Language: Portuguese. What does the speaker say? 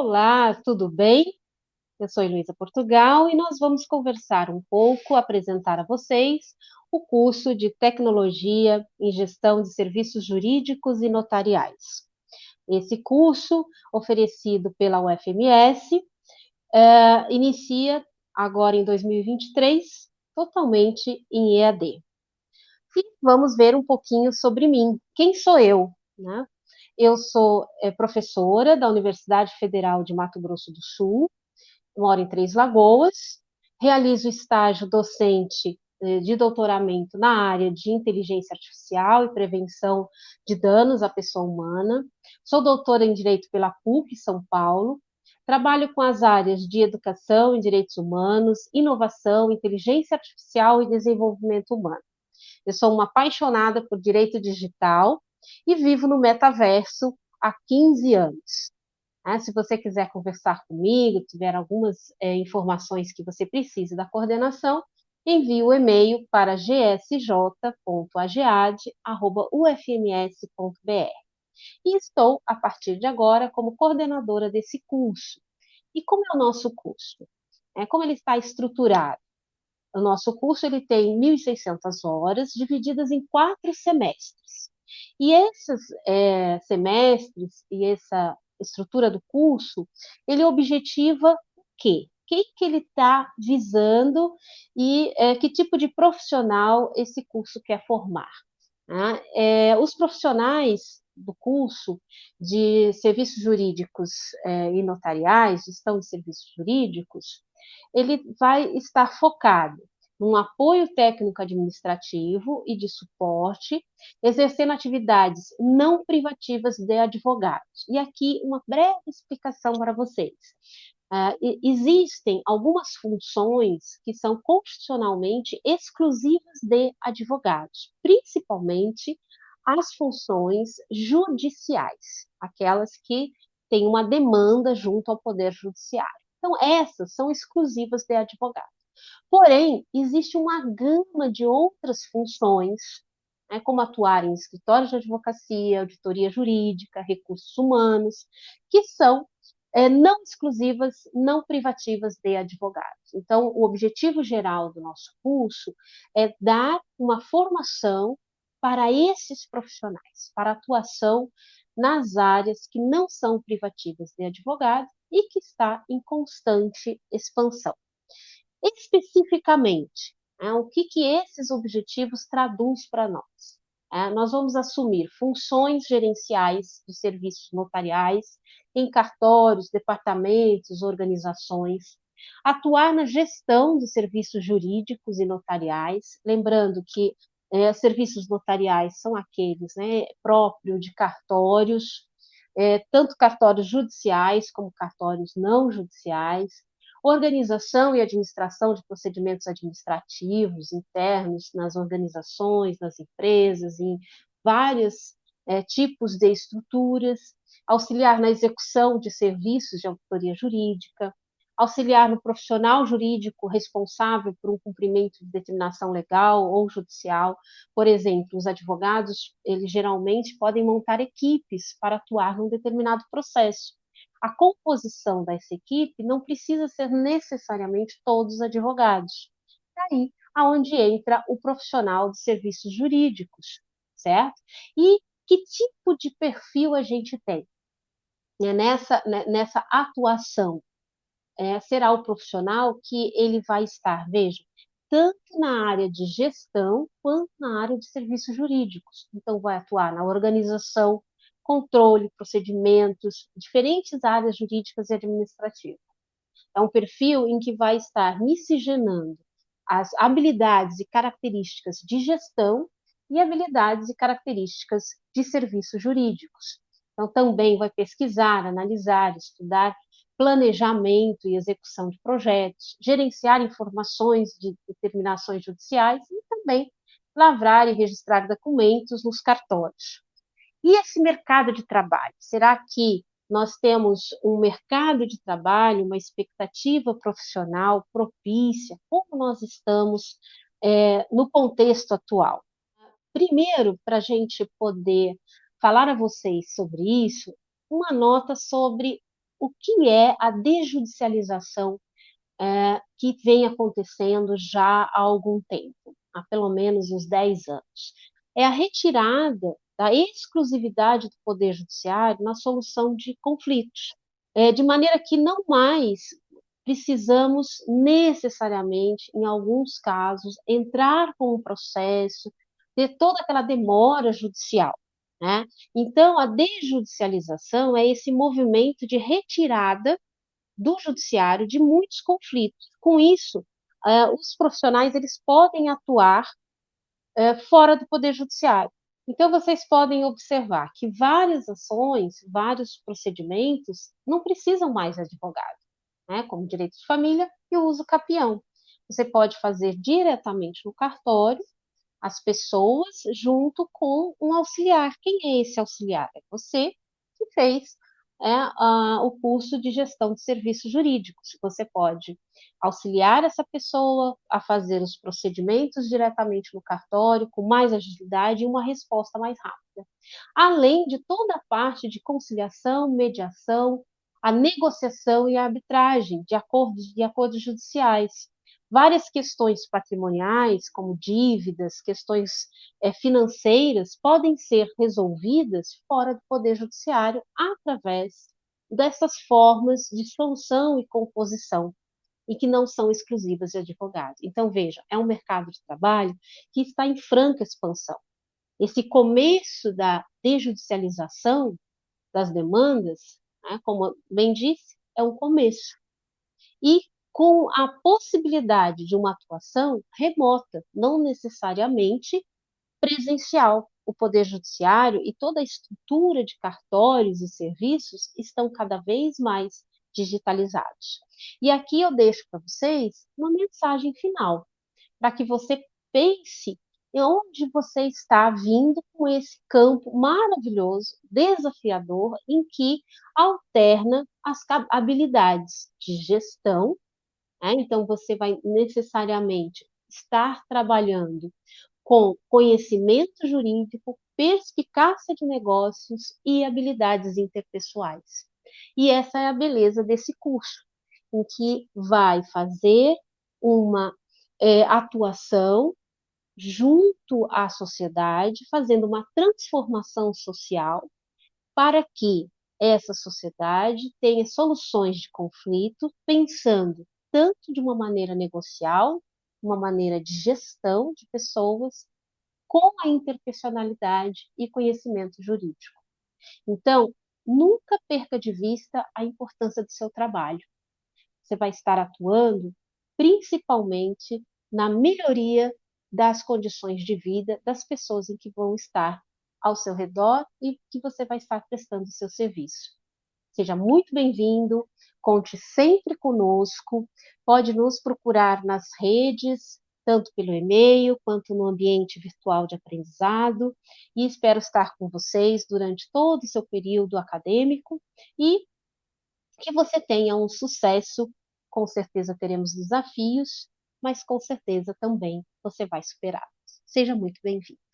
Olá, tudo bem? Eu sou Luísa Portugal e nós vamos conversar um pouco, apresentar a vocês o curso de Tecnologia em Gestão de Serviços Jurídicos e Notariais. Esse curso, oferecido pela UFMS, é, inicia agora em 2023, totalmente em EAD. E vamos ver um pouquinho sobre mim. Quem sou eu? Né? Eu sou é, professora da Universidade Federal de Mato Grosso do Sul, moro em Três Lagoas, realizo estágio docente é, de doutoramento na área de inteligência artificial e prevenção de danos à pessoa humana. Sou doutora em Direito pela PUC São Paulo. Trabalho com as áreas de educação e direitos humanos, inovação, inteligência artificial e desenvolvimento humano. Eu sou uma apaixonada por direito digital e vivo no metaverso há 15 anos. É, se você quiser conversar comigo, tiver algumas é, informações que você precise da coordenação, envie o e-mail para gsj.agead.ufms.br. E estou, a partir de agora, como coordenadora desse curso. E como é o nosso curso? É, como ele está estruturado? O nosso curso ele tem 1.600 horas, divididas em quatro semestres. E esses é, semestres e essa estrutura do curso, ele objetiva o quê? Quem que ele está visando e é, que tipo de profissional esse curso quer formar? Né? É, os profissionais do curso de serviços jurídicos é, e notariais, gestão de serviços jurídicos, ele vai estar focado num apoio técnico administrativo e de suporte, exercendo atividades não privativas de advogados. E aqui uma breve explicação para vocês. Uh, existem algumas funções que são constitucionalmente exclusivas de advogados, principalmente as funções judiciais, aquelas que têm uma demanda junto ao Poder Judiciário. Então, essas são exclusivas de advogados. Porém, existe uma gama de outras funções, né, como atuar em escritórios de advocacia, auditoria jurídica, recursos humanos, que são é, não exclusivas, não privativas de advogados. Então, o objetivo geral do nosso curso é dar uma formação para esses profissionais, para atuação nas áreas que não são privativas de advogados e que está em constante expansão. Especificamente, é, o que, que esses objetivos traduz para nós? É, nós vamos assumir funções gerenciais de serviços notariais em cartórios, departamentos, organizações, atuar na gestão de serviços jurídicos e notariais, lembrando que é, serviços notariais são aqueles né, próprios de cartórios, é, tanto cartórios judiciais como cartórios não judiciais, organização e administração de procedimentos administrativos internos nas organizações, nas empresas, em vários é, tipos de estruturas, auxiliar na execução de serviços de auditoria jurídica, auxiliar no profissional jurídico responsável por um cumprimento de determinação legal ou judicial. Por exemplo, os advogados, eles geralmente podem montar equipes para atuar num determinado processo a composição dessa equipe não precisa ser necessariamente todos advogados. Daí aonde entra o profissional de serviços jurídicos, certo? E que tipo de perfil a gente tem né, nessa, né, nessa atuação? É, será o profissional que ele vai estar, veja, tanto na área de gestão quanto na área de serviços jurídicos. Então, vai atuar na organização, controle, procedimentos, diferentes áreas jurídicas e administrativas. É um perfil em que vai estar miscigenando as habilidades e características de gestão e habilidades e características de serviços jurídicos. Então, também vai pesquisar, analisar, estudar planejamento e execução de projetos, gerenciar informações de determinações judiciais e também lavrar e registrar documentos nos cartórios. E esse mercado de trabalho? Será que nós temos um mercado de trabalho, uma expectativa profissional propícia? Como nós estamos é, no contexto atual? Primeiro, para a gente poder falar a vocês sobre isso, uma nota sobre o que é a desjudicialização é, que vem acontecendo já há algum tempo, há pelo menos uns 10 anos. É a retirada da exclusividade do Poder Judiciário na solução de conflitos, é, de maneira que não mais precisamos necessariamente, em alguns casos, entrar com um processo, ter toda aquela demora judicial. Né? Então, a desjudicialização é esse movimento de retirada do judiciário de muitos conflitos. Com isso, uh, os profissionais eles podem atuar uh, fora do poder judiciário. Então, vocês podem observar que várias ações, vários procedimentos não precisam mais de advogado, né? como direito de família e o uso capião. Você pode fazer diretamente no cartório as pessoas junto com um auxiliar. Quem é esse auxiliar? É você que fez é, uh, o curso de gestão de serviços jurídicos. Você pode auxiliar essa pessoa a fazer os procedimentos diretamente no cartório, com mais agilidade e uma resposta mais rápida. Além de toda a parte de conciliação, mediação, a negociação e a arbitragem de acordos, de acordos judiciais várias questões patrimoniais, como dívidas, questões é, financeiras, podem ser resolvidas fora do Poder Judiciário através dessas formas de solução e composição, e que não são exclusivas de advogados. Então, veja, é um mercado de trabalho que está em franca expansão. Esse começo da desjudicialização das demandas, né, como bem disse, é um começo. E com a possibilidade de uma atuação remota, não necessariamente presencial. O Poder Judiciário e toda a estrutura de cartórios e serviços estão cada vez mais digitalizados. E aqui eu deixo para vocês uma mensagem final, para que você pense onde você está vindo com esse campo maravilhoso, desafiador, em que alterna as habilidades de gestão né? Então, você vai necessariamente estar trabalhando com conhecimento jurídico, perspicácia de negócios e habilidades interpessoais. E essa é a beleza desse curso, em que vai fazer uma é, atuação junto à sociedade, fazendo uma transformação social para que essa sociedade tenha soluções de conflito, pensando tanto de uma maneira negocial, uma maneira de gestão de pessoas, com a interpessoalidade e conhecimento jurídico. Então, nunca perca de vista a importância do seu trabalho. Você vai estar atuando principalmente na melhoria das condições de vida das pessoas em que vão estar ao seu redor e que você vai estar prestando o seu serviço. Seja muito bem-vindo, conte sempre conosco, pode nos procurar nas redes, tanto pelo e-mail quanto no ambiente virtual de aprendizado, e espero estar com vocês durante todo o seu período acadêmico e que você tenha um sucesso. Com certeza teremos desafios, mas com certeza também você vai superá-los. Seja muito bem-vindo.